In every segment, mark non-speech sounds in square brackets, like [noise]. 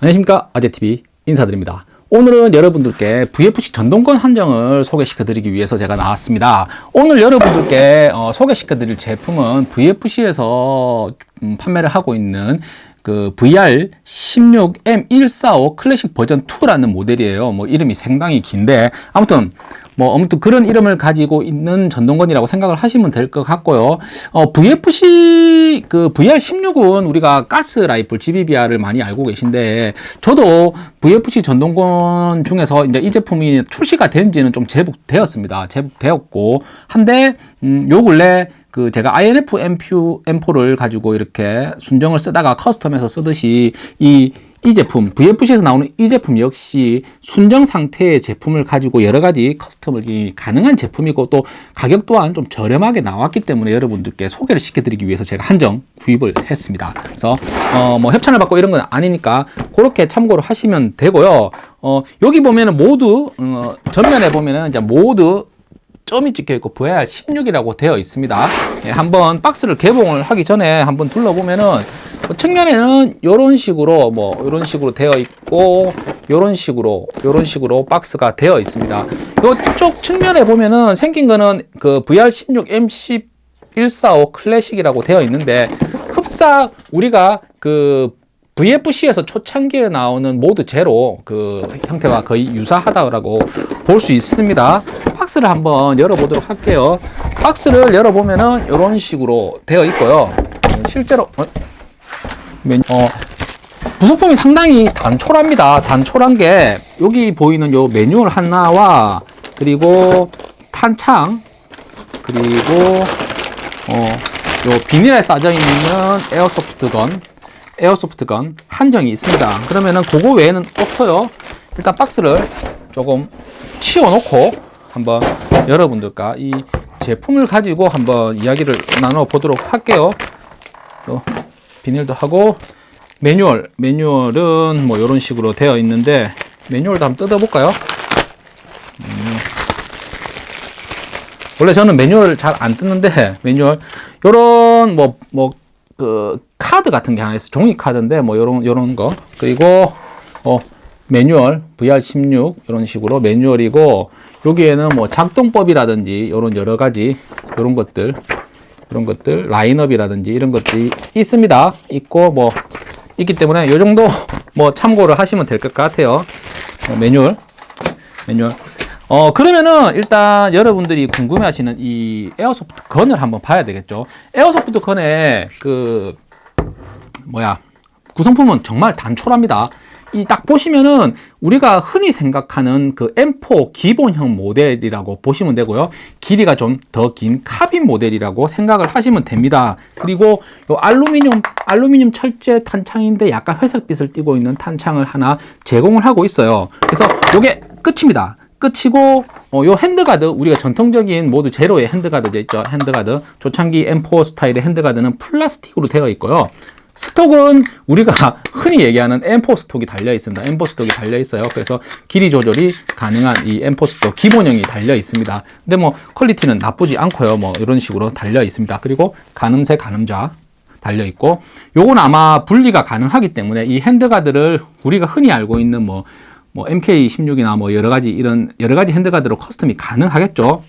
안녕하십니까? 아재TV 인사드립니다. 오늘은 여러분들께 VFC 전동권 한정을 소개시켜 드리기 위해서 제가 나왔습니다. 오늘 여러분들께 어, 소개시켜 드릴 제품은 VFC에서 음, 판매를 하고 있는 그 VR 16M145 클래식 버전 2라는 모델이에요 뭐 이름이 상당히 긴데 아무튼 뭐 아무튼 그런 이름을 가지고 있는 전동건이라고 생각을 하시면 될 것 같고요. 어, VFC 그 VR16은 우리가 가스 라이플 GBBR을 많이 알고 계신데 저도 VFC 전동건 중에서 이제 이 제품이 출시가 된지는 좀 제법 되었습니다. 제법 되었고 한데 음, 요 근래 그 제가 INF M4를 가지고 이렇게 순정을 쓰다가 커스텀해서 쓰듯이 이이 제품 VFC에서 나오는 이 제품 역시 순정 상태의 제품을 가지고 여러 가지 커스텀을 가능한 제품이고 또 가격 또한 좀 저렴하게 나왔기 때문에 여러분들께 소개를 시켜드리기 위해서 제가 한정 구입을 했습니다. 그래서 어 뭐 협찬을 받고 이런 건 아니니까 그렇게 참고를 하시면 되고요. 어 여기 보면은 모두 어 전면에 보면은 이제 모두 점이 찍혀 있고 VR 16이라고 되어 있습니다. 예, 한번 박스를 개봉을 하기 전에 한번 둘러보면은 뭐 측면에는 이런 식으로 뭐 이런 식으로 되어 있고 이런 식으로 이런 식으로 박스가 되어 있습니다. 이쪽 측면에 보면은 생긴 거는 그 VR16 MC 145 클래식이라고 되어 있는데 흡사 우리가 그 VFC에서 초창기에 나오는 모드 제로 그 형태와 거의 유사하다고 볼 수 있습니다. 박스를 한번 열어보도록 할게요. 박스를 열어보면은 이런 식으로 되어 있고요. 실제로 어? 어, 부속품이 상당히 단촐합니다. 단촐한 게 여기 보이는 요 매뉴얼 하나와 그리고 탄창 그리고 어, 요 비닐에 싸져 있는 에어소프트건 에어소프트건 한정이 있습니다. 그러면은 그거 외에는 없어요. 일단 박스를 조금 치워 놓고 한번 여러분들과 이 제품을 가지고 한번 이야기를 나눠 보도록 할게요. 비닐도 하고 매뉴얼 매뉴얼은 뭐 이런 식으로 되어 있는데 매뉴얼도 한번 뜯어볼까요? 음. 원래 저는 매뉴얼 잘 안 뜯는데 매뉴얼 요런 뭐 뭐 그 카드 같은 게 하나 있어 종이 카드인데 뭐 요런 요런 거 그리고 어 매뉴얼 VR16 이런 식으로 매뉴얼이고 여기에는 뭐 작동법이라든지 이런 여러 가지 이런 것들 이런 것들 라인업이라든지 이런 것들이 있습니다. 있고 뭐 있기 때문에 이 정도 [laughs] 뭐 참고를 하시면 될 것 같아요. 어, 매뉴얼 매뉴얼. 어 그러면은 일단 여러분들이 궁금해 하시는 이 airsoft gun을 한번 봐야 되겠죠. airsoft gun의 그 뭐야 구성품은 정말 단촐합니다 이 딱 보시면은 우리가 흔히 생각하는 그 M4 기본형 모델이라고 보시면 되고요. 길이가 좀 더 긴 카빈 모델이라고 생각을 하시면 됩니다. 그리고 요 알루미늄 알루미늄 철제 탄창인데 약간 회색빛을 띠고 있는 탄창을 하나 제공을 하고 있어요. 그래서 이게 끝입니다. 끝이고 어, 요 handguard 우리가 전통적인 Mod Zero의 handguard 있죠 handguard 조창기 M4 스타일의 handguard는 플라스틱으로 되어 있고요 stock은 우리가 [laughs] 흔히 얘기하는 M4 stock이 달려 있습니다. M4 stock이 달려 있어요. 그래서 길이 조절이 가능한 이 M4 stock 기본형이 달려 있습니다. 근데 뭐 퀄리티는 나쁘지 않고요. 뭐 이런 식으로 달려 있습니다. 그리고 가늠쇠 가늠자 달려 있고 요건 아마 분리가 가능하기 때문에 이 handguard를 우리가 흔히 알고 있는 뭐, 뭐 MK16이나 뭐 여러 가지 이런 여러 가지 handguard로 custom이 가능하겠죠.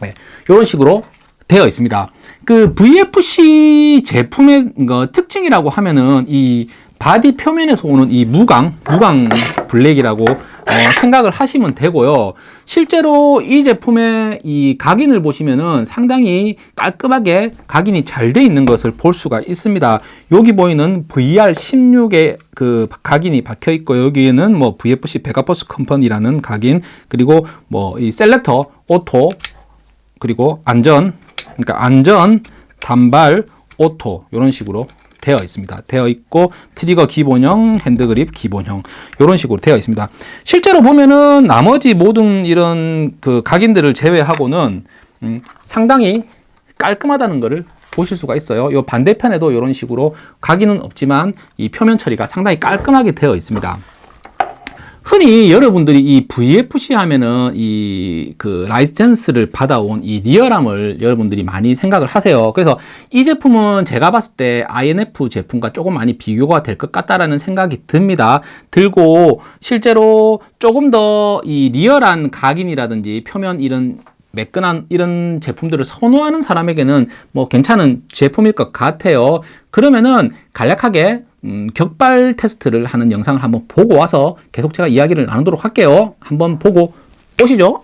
네, 이런 식으로 되어 있습니다. 그 VFC 제품의 그 특징이라고 하면은 이 바디 표면에서 오는 이 무광, 무광 블랙이라고 어, 생각을 하시면 되고요. 실제로 이 제품의 이 각인을 보시면은 상당히 깔끔하게 각인이 잘 돼 있는 것을 볼 수가 있습니다. 여기 보이는 VR16의 그 각인이 박혀 있고 여기에는 뭐 VFC Vega Force Company라는 각인 그리고 뭐 이 selector auto 그리고 안전 그러니까 안전, 단발, auto 이런 식으로 되어 있습니다. 되어 있고 trigger 기본형, hand grip 기본형 이런 식으로 되어 있습니다. 실제로 보면은 나머지 모든 이런 그 각인들을 제외하고는 음, 상당히 깔끔하다는 것을 보실 수가 있어요. 이 반대편에도 이런 식으로 각인은 없지만 이 표면 처리가 상당히 깔끔하게 되어 있습니다. 흔히 여러분들이 이 VFC 하면은 이 그 라이센스를 받아온 이 리얼함을 여러분들이 많이 생각을 하세요. 그래서 이 제품은 제가 봤을 때 INF 제품과 조금 많이 비교가 될 것 같다라는 생각이 듭니다. 들고 실제로 조금 더 이 리얼한 각인이라든지 표면 이런 매끈한 이런 제품들을 선호하는 사람에게는 뭐 괜찮은 제품일 것 같아요. 그러면은 간략하게 음, 격발 테스트를 하는 영상을 한번 보고 와서 계속 제가 이야기를 나누도록 할게요. 한번 보고 오시죠.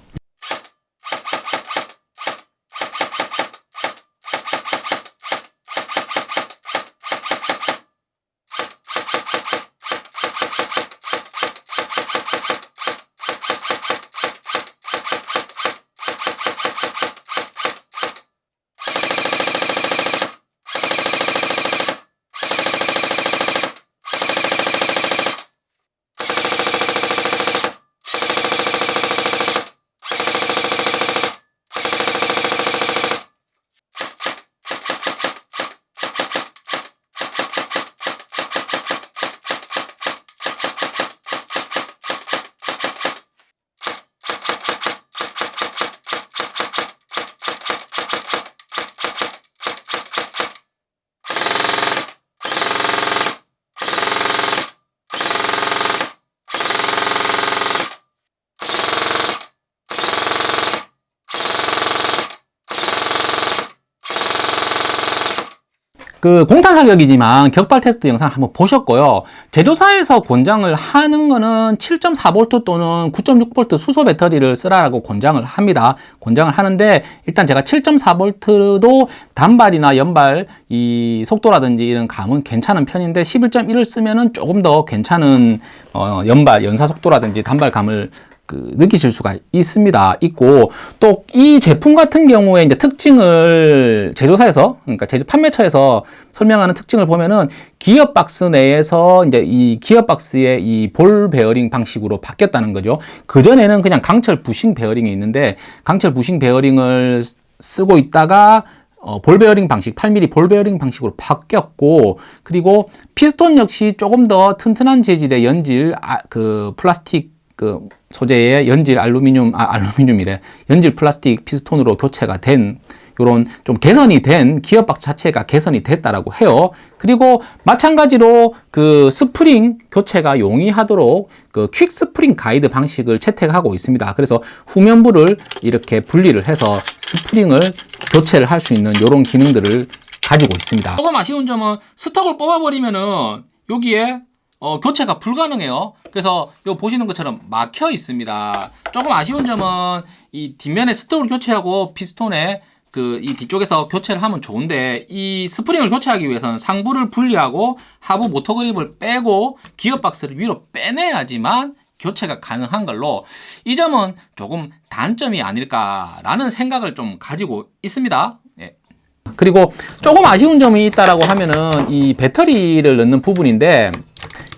그 공탄 사격이지만 격발 테스트 영상 한번 보셨고요. 제조사에서 권장을 하는 거는 7.4V 또는 9.6V 수소 배터리를 쓰라고 권장을 합니다. 권장을 하는데 일단 제가 7.4V도 단발이나 연발 이 속도라든지 이런 감은 괜찮은 편인데 11.1을 쓰면은 조금 더 괜찮은 어, 연발 연사 속도라든지 단발감을 그 느끼실 수가 있습니다. 있고 또 이 제품 같은 경우에 이제 특징을 제조사에서 그러니까 제조 판매처에서 설명하는 특징을 보면은 기어 박스 내에서 이제 이 기어 박스의 이 볼 베어링 방식으로 바뀌었다는 거죠. 그 전에는 그냥 강철 부싱 베어링이 있는데 강철 부싱 베어링을 쓰고 있다가 어, 볼 베어링 방식, 8mm 볼 베어링 방식으로 바뀌었고, 그리고 피스톤 역시 조금 더 튼튼한 재질의 연질, 아, 그 플라스틱 그 소재의 연질 알루미늄 아 알루미늄이래 연질 플라스틱 피스톤으로 교체가 된 요런 좀 개선이 된 기어박 자체가 개선이 됐다라고 해요. 그리고 마찬가지로 그 스프링 교체가 용이하도록 그 quick 스프링 가이드 방식을 채택하고 있습니다. 그래서 후면부를 이렇게 분리를 해서 스프링을 교체를 할 수 있는 요런 기능들을 가지고 있습니다. 조금 아쉬운 점은 stock을 뽑아버리면은 여기에 어, 교체가 불가능해요. 그래서 요 보시는 것처럼 막혀 있습니다. 조금 아쉬운 점은 이 뒷면에 스톡을 교체하고 피스톤에 그 이 뒤쪽에서 교체를 하면 좋은데 이 스프링을 교체하기 위해서는 상부를 분리하고 하부 모터 그립을 빼고 기어 박스를 위로 빼내야지만 교체가 가능한 걸로 이 점은 조금 단점이 아닐까라는 생각을 좀 가지고 있습니다. 예. 그리고 조금 아쉬운 점이 있다라고 하면은 이 배터리를 넣는 부분인데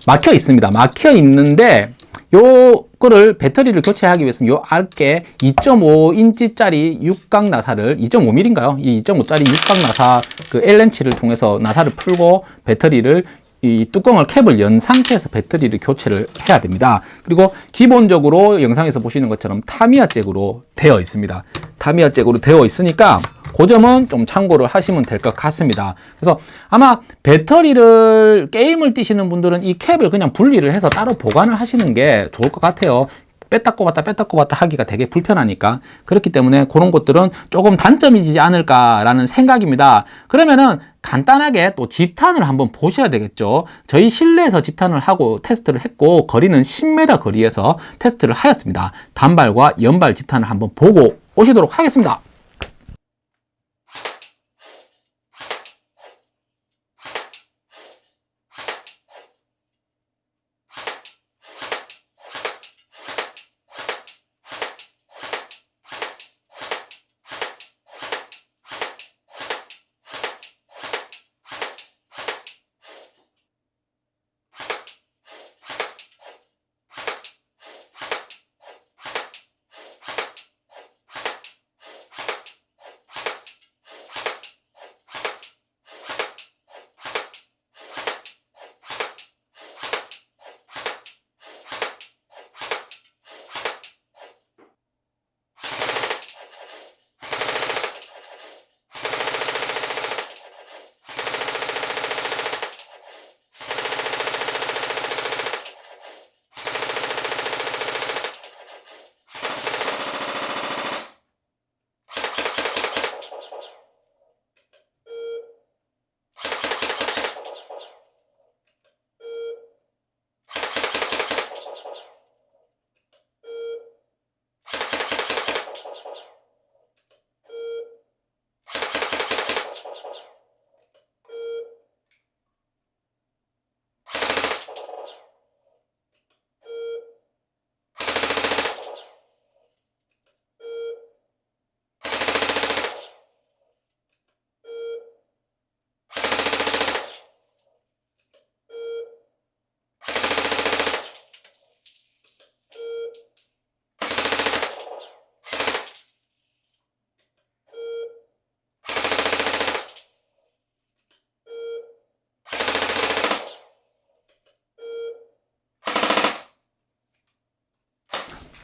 막혀 있습니다. 막혀 있는데 요거를 배터리를 교체하기 위해서는 요 앞에 2.5인치짜리 육각 나사를 2.5mm인가요? 이 2.5짜리 육각 나사 그 L렌치를 통해서 나사를 풀고 배터리를 이 뚜껑을 캡을 연 상태에서 배터리를 교체를 해야 됩니다. 그리고 기본적으로 영상에서 보시는 것처럼 타미야 잭으로 되어 있습니다. 타미야 잭으로 되어 있으니까 그 점은 좀 참고를 하시면 될 것 같습니다. 그래서 아마 배터리를 게임을 뛰시는 분들은 이 캡을 그냥 분리를 해서 따로 보관을 하시는 게 좋을 것 같아요. 뺐다 꼽았다 뺐다 꼽았다 하기가 되게 불편하니까 그렇기 때문에 그런 것들은 조금 단점이지 않을까라는 생각입니다. 그러면은 간단하게 또 집탄을 한번 보셔야 되겠죠. 저희 실내에서 집탄을 하고 테스트를 했고 거리는 10m 거리에서 테스트를 하였습니다. 단발과 연발 집탄을 한번 보고 오시도록 하겠습니다.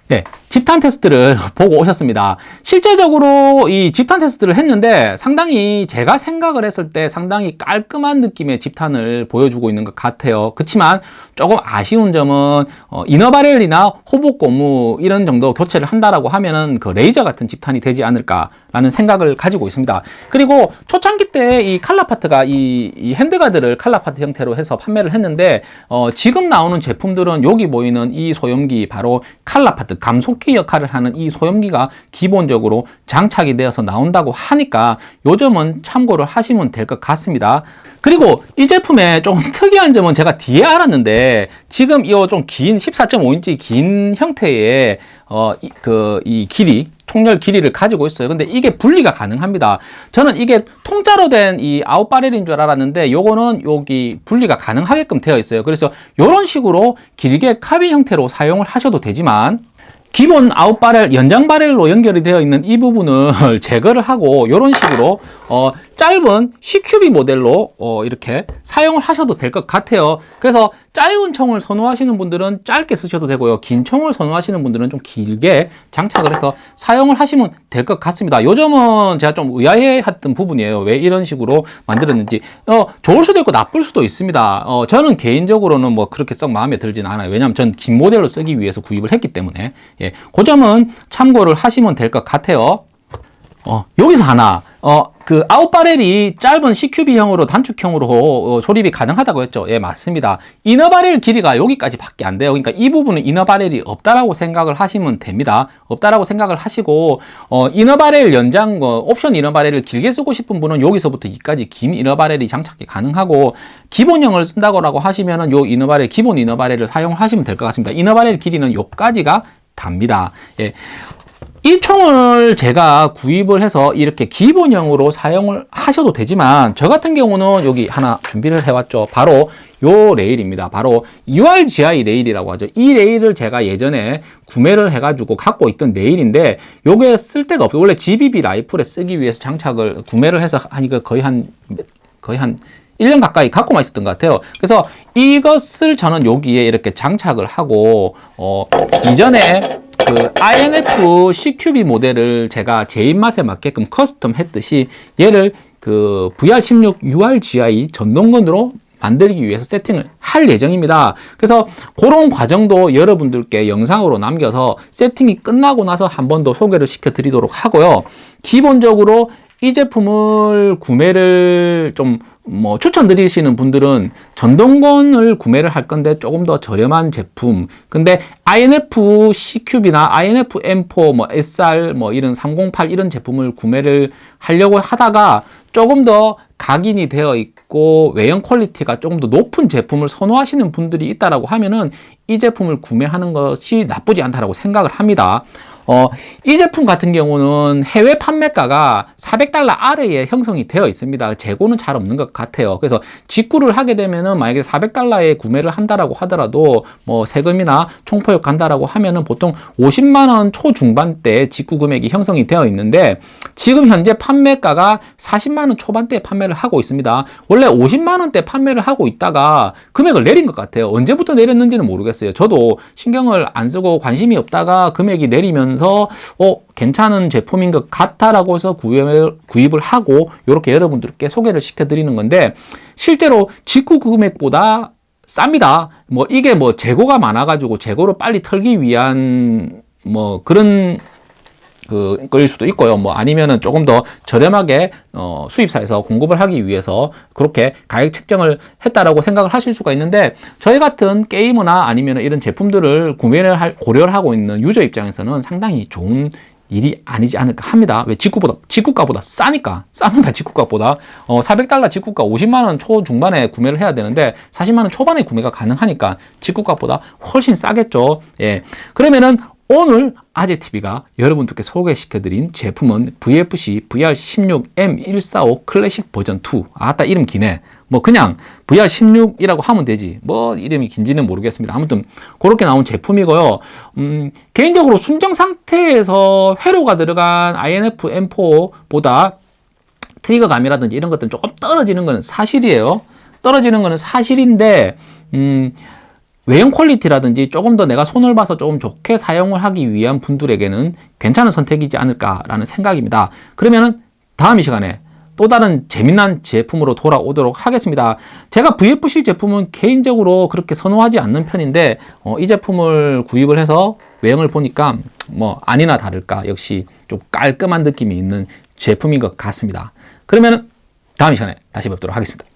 네, 집탄 테스트를 [laughs] 보고 오셨습니다. 실제적으로 이 집탄 테스트를 했는데 상당히 제가 생각을 했을 때 상당히 깔끔한 느낌의 집탄을 보여주고 있는 것 같아요. 그렇지만 조금 아쉬운 점은 어, inner barrel이나 hop-up 고무 이런 정도 교체를 한다라고 하면은 그 레이저 같은 집탄이 되지 않을까라는 생각을 가지고 있습니다. 그리고 초창기 때 이 칼라파트가 이, 이 핸드가드를 칼라파트 형태로 해서 판매를 했는데 어, 지금 나오는 제품들은 여기 보이는 이 소염기 바로 color part 감속 기 역할을 하는 이 소염기가 기본적으로 장착이 되어서 나온다고 하니까 요 점은 참고를 하시면 될 것 같습니다. 그리고 이 제품의 좀 [laughs] 특이한 점은 제가 뒤에 알았는데 지금 이 좀 긴 14.5인치 긴 형태의 어, 이, 그, 이 길이, 총열 길이를 가지고 있어요. 근데 이게 분리가 가능합니다. 저는 이게 통짜로 된 이 out barrel인 줄 알았는데 요거는 여기 분리가 가능하게끔 되어 있어요. 그래서 이런 식으로 길게 카빈 형태로 사용을 하셔도 되지만 기본 out barrel, 연장 barrel로 연결이 되어 있는 이 부분을 [laughs] 제거를 하고 이런 식으로 어, 짧은 CQB 모델로 어, 이렇게 사용을 하셔도 될 것 같아요. 그래서 짧은 총을 선호하시는 분들은 짧게 쓰셔도 되고요. 긴 총을 선호하시는 분들은 좀 길게 장착을 해서 사용을 하시면 될 것 같습니다. 요 점은 제가 좀 의아해했던 부분이에요. 왜 이런 식으로 만들었는지 어, 좋을 수도 있고 나쁠 수도 있습니다. 어, 저는 개인적으로는 뭐 그렇게 썩 마음에 들지는 않아요. 왜냐하면 전 긴 모델로 쓰기 위해서 구입을 했기 때문에 예, 그 점은 참고를 하시면 될 것 같아요. 어, 여기서 하나 어, 그 아웃바렐이 짧은 CQB형으로 단축형으로 어, 조립이 가능하다고 했죠. 예, 맞습니다. 이너바렐 길이가 여기까지 밖에 안 돼요. 그러니까 이 부분은 이너바렐이 없다라고 생각을 하시면 됩니다. 없다라고 생각을 하시고 어, 이너바렐 연장 어, 옵션 이너바렐을 길게 쓰고 싶은 분은 여기서부터 여기까지 긴 이너바렐이 장착이 가능하고 기본형을 쓴다고 하시면은 요 이너바렐 기본 이너바렐을 사용하시면 될 것 같습니다. 이너바렐 길이는 요까지가 답니다. 예. 이 총을 제가 구입을 해서 이렇게 기본형으로 사용을 하셔도 되지만 저 같은 경우는 여기 하나 준비를 해왔죠. 바로 요 레일입니다. 바로 URGI 레일이라고 하죠. 이 레일을 제가 예전에 구매를 해가지고 갖고 있던 레일인데 요게 쓸 데가 없어요. 원래 GBB 라이플에 쓰기 위해서 장착을 구매를 해서 하니까 거의 한 거의 한 1년 가까이 갖고만 있었던 것 같아요. 그래서 이것을 저는 여기에 이렇게 장착을 하고 어, 이전에 그 INF CQB 모델을 제가 제 입맛에 맞게끔 custom 했듯이 얘를 그 VR16 URGI 전동건으로 만들기 위해서 세팅을 할 예정입니다. 그래서 그런 과정도 여러분들께 영상으로 남겨서 세팅이 끝나고 나서 한 번 더 소개를 시켜 드리도록 하고요. 기본적으로 이 제품을 구매를 좀 뭐 추천드리시는 분들은 전동건을 구매를 할 건데 조금 더 저렴한 제품 근데 INF CQB나 INF M4 뭐 SR 뭐 이런 308 이런 제품을 구매를 하려고 하다가 조금 더 각인이 되어 있고 외형 quality가 조금 더 높은 제품을 선호하시는 분들이 있다라고 하면은 이 제품을 구매하는 것이 나쁘지 않다라고 생각을 합니다. 어, 이 제품 같은 경우는 해외 판매가가 400달러 아래에 형성이 되어 있습니다. 재고는 잘 없는 것 같아요. 그래서 직구를 하게 되면은 만약에 400달러에 구매를 한다라고 하더라도 뭐 세금이나 총포역 간다라고 하면은 보통 50만 원 초중반대 직구 금액이 형성이 되어 있는데 지금 현재 판매가가 40만 원 초반대에 판매를 하고 있습니다. 원래 50만 원대 판매를 하고 있다가 금액을 내린 것 같아요. 언제부터 내렸는지는 모르겠어요. 저도 신경을 안 쓰고 관심이 없다가 금액이 내리면 보면서 어 괜찮은 제품인 것 같다라고 해서 구입을, 구입을 하고 이렇게 여러분들께 소개를 시켜드리는 건데 실제로 직구 금액보다 쌉니다. 뭐 이게 뭐 재고가 많아가지고 재고를 빨리 털기 위한 뭐 그런 그 거일 수도 있고요. 뭐 아니면은 조금 더 저렴하게 어, 수입사에서 공급을 하기 위해서 그렇게 가격 책정을 했다라고 생각을 하실 수가 있는데 저희 같은 게이머나 아니면 이런 제품들을 구매를 할, 고려를 하고 있는 유저 입장에서는 상당히 좋은 일이 아니지 않을까 합니다. 왜 직구보다 직구가보다 싸니까 쌉니다. 직구가보다 어, 400달러 직구가 50만 원 초중반에 구매를 해야 되는데 40만 원 초반에 구매가 가능하니까 직구가보다 훨씬 싸겠죠. 예. 그러면은 오늘 아재TV가 여러분들께 소개시켜드린 제품은 VFC VR16M145 클래식 버전 2 아따 이름 기네. 뭐 그냥 VR16이라고 하면 되지. 뭐 이름이 긴지는 모르겠습니다. 아무튼 그렇게 나온 제품이고요. 음, 개인적으로 순정 상태에서 회로가 들어간 INF M4보다 trigger감이라든지 이런 것들은 조금 떨어지는 것은 사실이에요. 떨어지는 것은 사실인데 음, 외형 quality라든지 조금 더 내가 손을 봐서 조금 좋게 사용을 하기 위한 분들에게는 괜찮은 선택이지 않을까라는 생각입니다. 그러면은 다음 이 시간에 또 다른 재미난 제품으로 돌아오도록 하겠습니다. 제가 VFC 제품은 개인적으로 그렇게 선호하지 않는 편인데 어, 이 제품을 구입을 해서 외형을 보니까 뭐 아니나 다를까 역시 좀 깔끔한 느낌이 있는 제품인 것 같습니다. 그러면 다음 시간에 다시 뵙도록 하겠습니다.